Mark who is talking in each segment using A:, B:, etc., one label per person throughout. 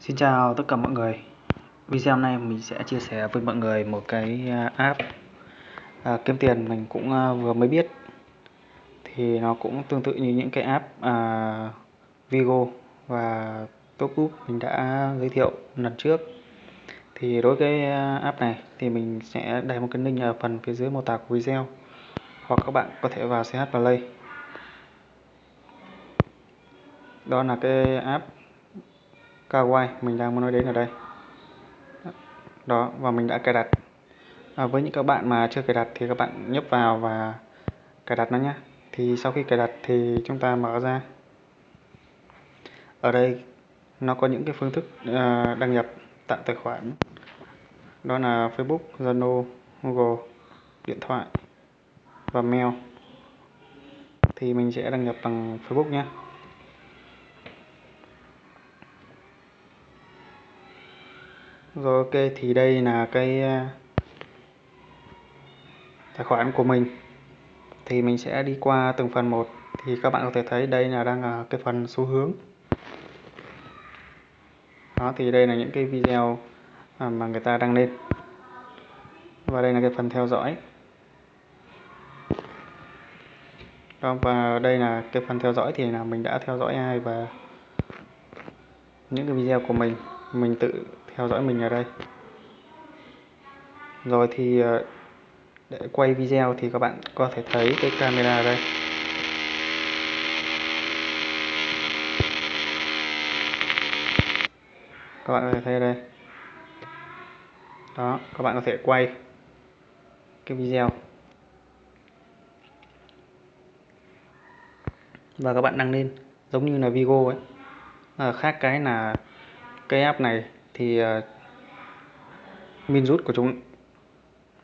A: Xin chào tất cả mọi người. Video này mình sẽ chia sẻ với mọi người một cái à, app. À, kiếm tiền mình cũng à, vừa mới biết. Thì nó cũng tương tự như những cái app à, Vigo và TopUp mình đã giới thiệu lần trước. Thì đối với cái app này thì mình sẽ để một cái link ở phần phía dưới mô tả của video hoặc các bạn có thể vào CH Play. Đó là cái app Kawaii. Mình đang muốn nói đến ở đây. Đó và mình đã cài đặt. À, với những các bạn mà chưa cài đặt thì các bạn nhấp vào và cài đặt nó nhé thì sau khi cài đặt thì chúng ta mở ra. Ở đây nó có những cái phương thức uh, đăng nhập tạo tài khoản. Đó là Facebook, Zalo, Google, điện thoại và mail. Thì mình sẽ đăng nhập bằng Facebook nhé Rồi ok thì đây là cái ờ, tài khoản của mình. Thì mình sẽ đi qua từng phần một. Thì các bạn có thể thấy đây là đang là cái phần xu hướng. Đó thì đây là những cái video à, mà người ta đăng lên. Và đây là cái phần theo dõi. Đó, và đây là cái phần theo dõi thì là mình đã theo dõi ai và những cái video của mình. Mình tự theo dõi mình ở đây. Rồi thì ờ, để quay video thì các bạn có thể thấy cái camera ở đây. Các bạn có thể thấy ở đây. Đó các bạn có thể quay cái video. Và các bạn đăng lên giống như là Vigo ấy. À, khác cái là cái app này thì uh, min rút của chúng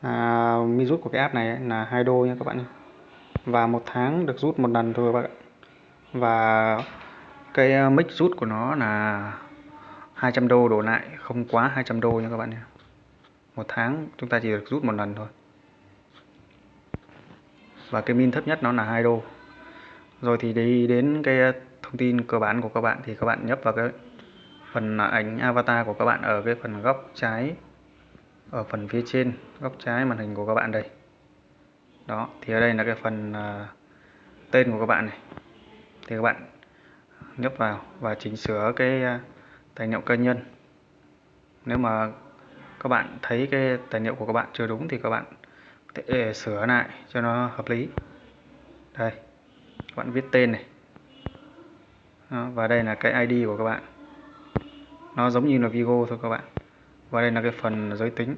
A: à, min rút của cái app này là hai đô nha các bạn và một tháng được rút một lần thôi các bạn và cái ờ, mic rút của nó là 200 đô đổ lại không quá 200 đô nha các bạn nhé. Một tháng chúng ta chỉ được rút một lần thôi. Và cái min thấp nhất nó là 2 đô. Rồi thì đi đến cái ờ, thông tin cơ bản của các bạn thì các bạn nhấp vào cái phần ảnh avatar của các bạn ở cái phần góc trái ở phần phía trên góc trái màn hình của các bạn đây. Đó thì ở đây là cái phần uh, tên của các bạn này. Thì các bạn nhấp vào và chỉnh sửa cái uh, tài liệu cá nhân. Nếu mà các bạn thấy cái tài liệu của các bạn chưa đúng thì các bạn có thể sửa lại cho nó hợp lý. Đây các bạn viết tên này. Đó, và đây là cái ID của các bạn nó giống như là Vigo thôi các bạn. Và đây là cái phần giới tính.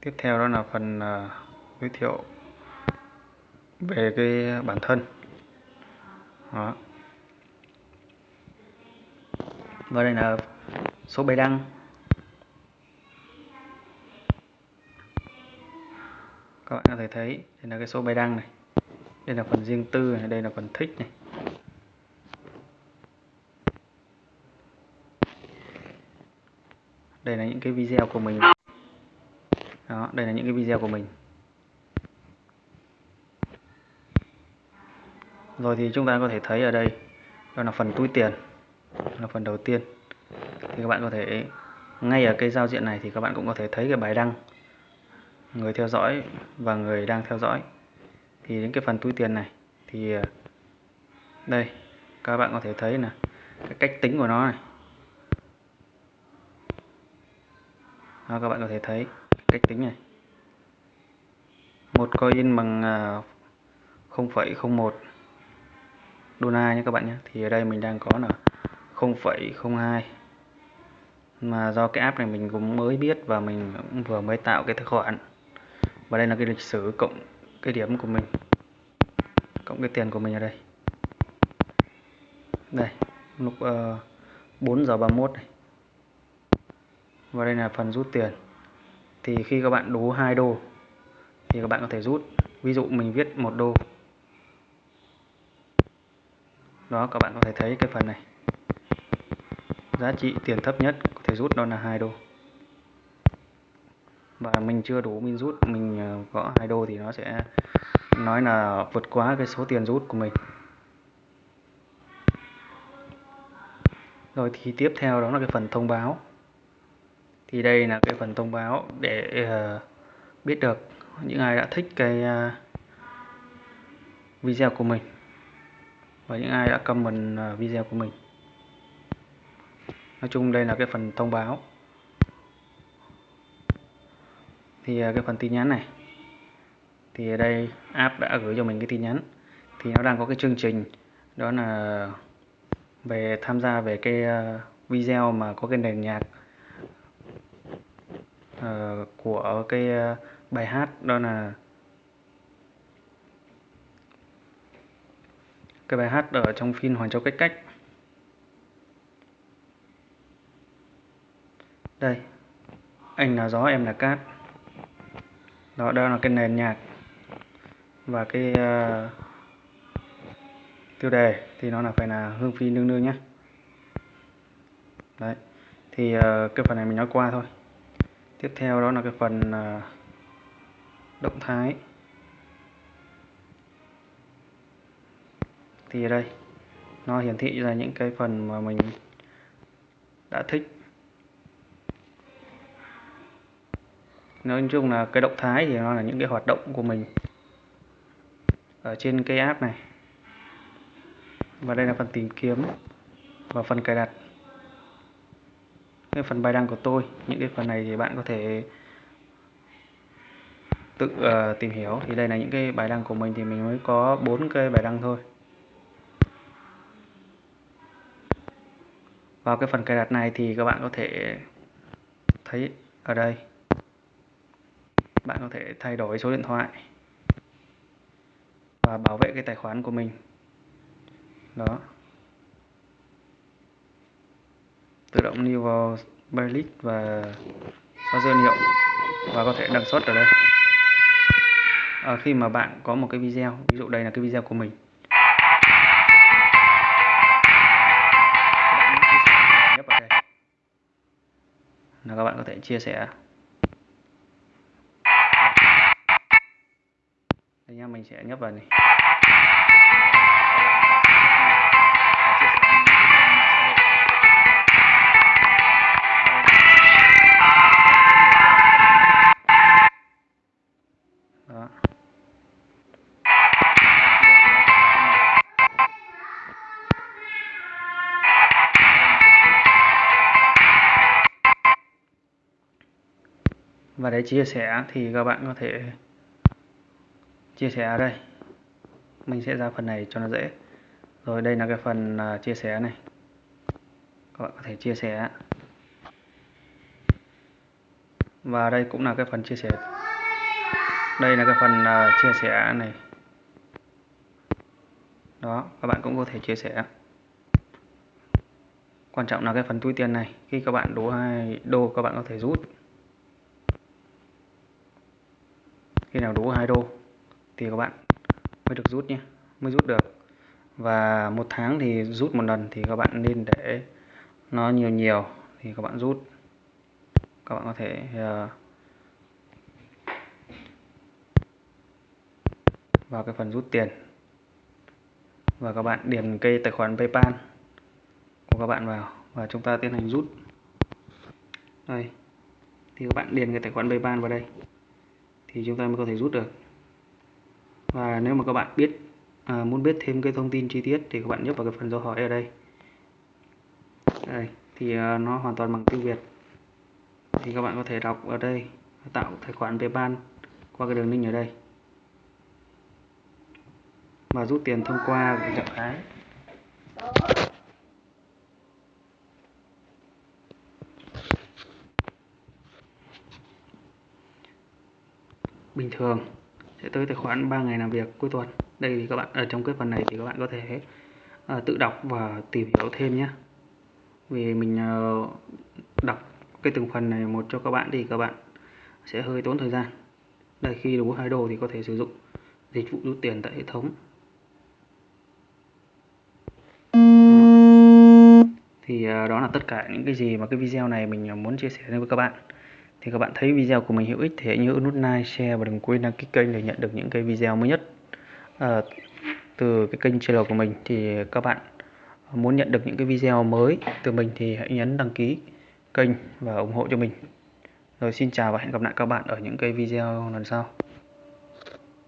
A: Tiếp theo đó là phần uh, giới thiệu về cái bản thân. Đó. và đây là số bài đăng. Các bạn có thể thấy đây là cái số bài đăng này. Đây là phần riêng tư này đây là phần thích này. Đây là những cái video của mình. Đó, đây là những cái video của mình. Rồi thì chúng ta có thể thấy ở đây, đó là phần túi tiền là phần đầu tiên. Thì các bạn có thể, ngay ở cái giao diện này thì các bạn cũng có thể thấy cái bài đăng. Người theo dõi và người đang theo dõi. Thì đến cái phần túi tiền này, thì à, đây, các bạn có thể thấy là cái cách tính của nó này. Đó, các bạn có thể thấy cách tính này. Một coin bằng à, 0,01 một đô la nhé các bạn nhé. Thì ở đây mình đang có là 0,02 mà do cái app này mình cũng mới biết và mình cũng vừa mới tạo cái tài khoản và đây là cái lịch sử cộng cái điểm của mình cộng cái tiền của mình ở đây. Đây lúc ờ, uh, 4 giờ 31 này và đây là phần rút tiền. Thì khi các bạn đủ 2 đô, thì các bạn có thể rút. Ví dụ mình viết một đô. Đó, các bạn có thể thấy cái phần này. Giá trị tiền thấp nhất có thể rút đó là 2 đô. Và mình chưa đủ mình rút, mình ờ, gõ có 2 đô thì nó sẽ nói là vượt quá cái số tiền rút của mình. Rồi thì tiếp theo đó là cái phần thông báo thì đây là cái phần thông báo để uh, biết được những ai đã thích cái uh, video của mình và những ai đã comment uh, video của mình. Nói chung đây là cái phần thông báo. Thì cái phần tin nhắn này. Thì ở đây app đã gửi cho mình cái tin nhắn. Thì nó đang có cái chương trình đó là về tham gia về cái video mà có cái nền nhạc uh, của cái uh, bài hát đó là cái bài hát ở trong phim Hoàng Châu Cách Cách. Đây anh là gió em là cát. Đó đó là cái nền nhạc và cái uh, tiêu đề thì nó là phải là hương phi nương nương nhé. Đấy thì uh, cái phần này mình nói qua thôi tiếp theo đó là cái phần à, động thái. Thì ở đây, nó hiển thị ra những cái phần mà mình đã thích. Nói chung là cái động thái thì nó là những cái hoạt động của mình ở trên cái app này. Và đây là phần tìm kiếm và phần cài đặt cái phần bài đăng của tôi những cái phần này thì bạn có thể tự uh, tìm hiểu. Thì đây là những cái bài đăng của mình thì mình mới có bốn cái bài đăng thôi. Vào cái phần cài đặt này thì các bạn có thể thấy ở đây. Bạn có thể thay đổi số điện thoại và bảo vệ cái tài khoản của mình. Đó. Tự động lưu vào playlist và xóa dữ liệu và có thể đăng xuất ở đây. À, khi mà bạn có một cái video ví dụ đây là cái video của mình. Là các bạn có thể chia sẻ. Đây nha mình sẽ nhấp vào này. Và để chia sẻ thì các bạn có thể chia sẻ ở đây. Mình sẽ ra phần này cho nó dễ. Rồi đây là cái phần à, chia sẻ này. Các bạn có thể chia sẻ. Và đây cũng là cái phần chia sẻ đây là cái phần uh, chia sẻ này. Đó các bạn cũng có thể chia sẻ. Quan trọng là cái phần túi tiền này khi các bạn đủ hai đô các bạn có thể rút. Khi nào đủ hai đô thì các bạn mới được rút nhé mới rút được. Và một tháng thì rút một lần thì các bạn nên để nó nhiều nhiều thì các bạn rút. Các bạn có thể uh, vào cái phần rút tiền. Và các bạn điền cây tài khoản PayPal của các bạn vào và chúng ta tiến hành rút. Đây. Thì các bạn điền cái tài khoản PayPal vào đây. Thì chúng ta mới có thể rút được. Và nếu mà các bạn biết à, muốn biết thêm cái thông tin chi tiết thì các bạn nhấp vào cái phần dấu hỏi ở đây. Đây. Thì à, nó hoàn toàn bằng tiếng Việt. Thì các bạn có thể đọc ở đây tạo tài khoản PayPal qua cái đường link ở đây mà rút tiền thông qua trạng thái bình thường sẽ tới tài khoản 3 ngày làm việc cuối tuần. Đây thì các bạn ở trong cái phần này thì các bạn có thể uh, tự đọc và tìm hiểu thêm nhé. Vì mình uh, đọc cái từng phần này một cho các bạn thì các bạn sẽ hơi tốn thời gian. Đây khi đủ hai đồ thì có thể sử dụng dịch vụ rút tiền tại hệ thống. Tất cả những cái gì mà cái video này mình à, muốn chia sẻ với các bạn. Thì các bạn thấy video của mình hữu ích thì hãy nhớ nút like, share và đừng quên đăng ký kênh để nhận được những cái video mới nhất à, từ cái kênh channel của mình. Thì các bạn muốn nhận được những cái video mới từ mình thì hãy nhấn đăng ký kênh và ủng hộ cho mình. Rồi xin chào và hẹn gặp lại các bạn ở những cái video lần sau.